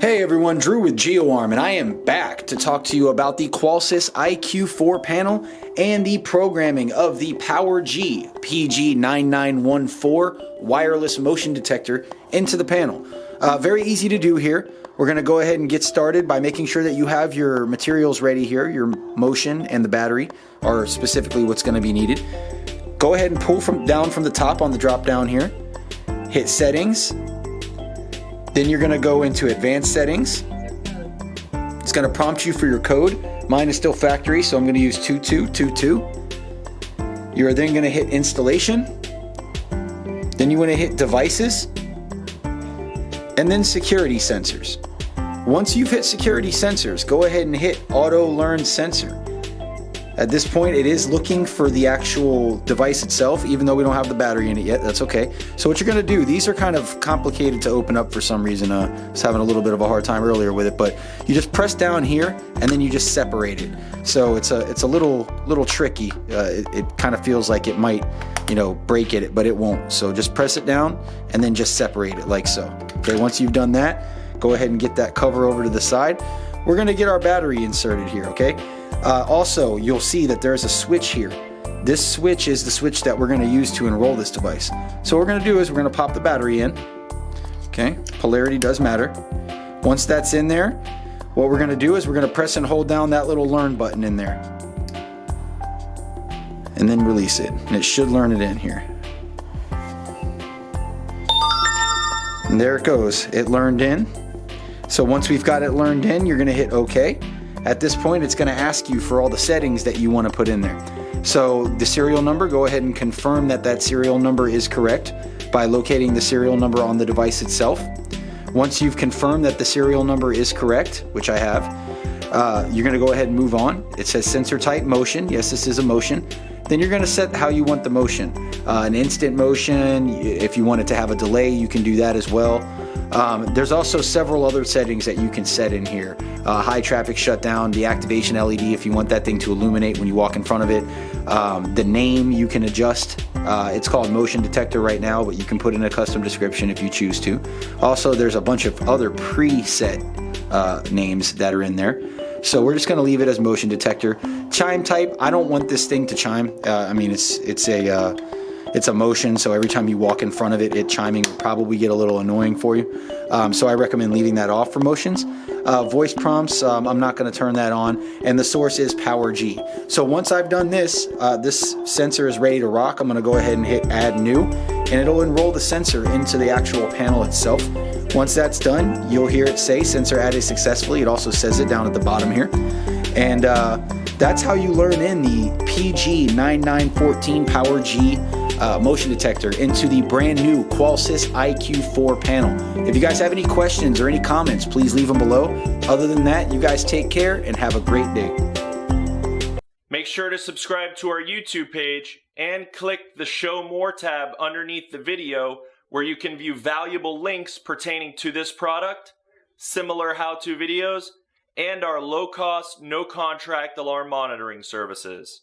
Hey everyone, Drew with GeoArm, and I am back to talk to you about the Qolsys IQ4 panel and the programming of the PowerG PG9914 wireless motion detector into the panel. Uh, very easy to do here. We're going to go ahead and get started by making sure that you have your materials ready here. Your motion and the battery are specifically what's going to be needed. Go ahead and pull from down from the top on the drop down here. Hit settings, then you're gonna go into advanced settings. It's gonna prompt you for your code. Mine is still factory, so I'm gonna use 2222. You're then gonna hit installation. Then you wanna hit devices. And then security sensors. Once you've hit security sensors, go ahead and hit auto learn sensor. At this point, it is looking for the actual device itself, even though we don't have the battery in it yet. That's okay. So what you're going to do, these are kind of complicated to open up for some reason. Uh, I was having a little bit of a hard time earlier with it, but you just press down here and then you just separate it. So it's a it's a little little tricky. Uh, it, it kind of feels like it might, you know, break it, but it won't. So just press it down and then just separate it like so. Okay, once you've done that, go ahead and get that cover over to the side. We're going to get our battery inserted here, okay? Uh, also, you'll see that there's a switch here. This switch is the switch that we're going to use to enroll this device. So what we're going to do is we're going to pop the battery in. Okay, polarity does matter. Once that's in there, what we're going to do is we're going to press and hold down that little learn button in there. And then release it. And it should learn it in here. And there it goes. It learned in. So once we've got it learned in, you're going to hit OK. At this point, it's going to ask you for all the settings that you want to put in there. So the serial number, go ahead and confirm that that serial number is correct by locating the serial number on the device itself. Once you've confirmed that the serial number is correct, which I have, uh, you're going to go ahead and move on. It says sensor type motion. Yes, this is a motion. Then you're going to set how you want the motion. Uh, an instant motion, if you want it to have a delay, you can do that as well. Um, there's also several other settings that you can set in here. Uh, high traffic shutdown, deactivation LED if you want that thing to illuminate when you walk in front of it. Um, the name you can adjust. Uh, it's called motion detector right now, but you can put in a custom description if you choose to. Also, there's a bunch of other preset uh, names that are in there. So we're just going to leave it as motion detector. Chime type, I don't want this thing to chime. Uh, I mean, it's it's a uh, it's a motion, so every time you walk in front of it, it chiming will probably get a little annoying for you. Um, so I recommend leaving that off for motions. Uh, voice prompts, um, I'm not going to turn that on, and the source is Power G. So once I've done this, uh, this sensor is ready to rock. I'm going to go ahead and hit Add New, and it'll enroll the sensor into the actual panel itself. Once that's done, you'll hear it say sensor added successfully. It also says it down at the bottom here. And uh, that's how you learn in the PG9914 PowerG uh, motion detector into the brand new Qolsys IQ4 panel. If you guys have any questions or any comments, please leave them below. Other than that, you guys take care and have a great day. Make sure to subscribe to our YouTube page and click the Show More tab underneath the video where you can view valuable links pertaining to this product, similar how-to videos, and our low-cost, no-contract alarm monitoring services.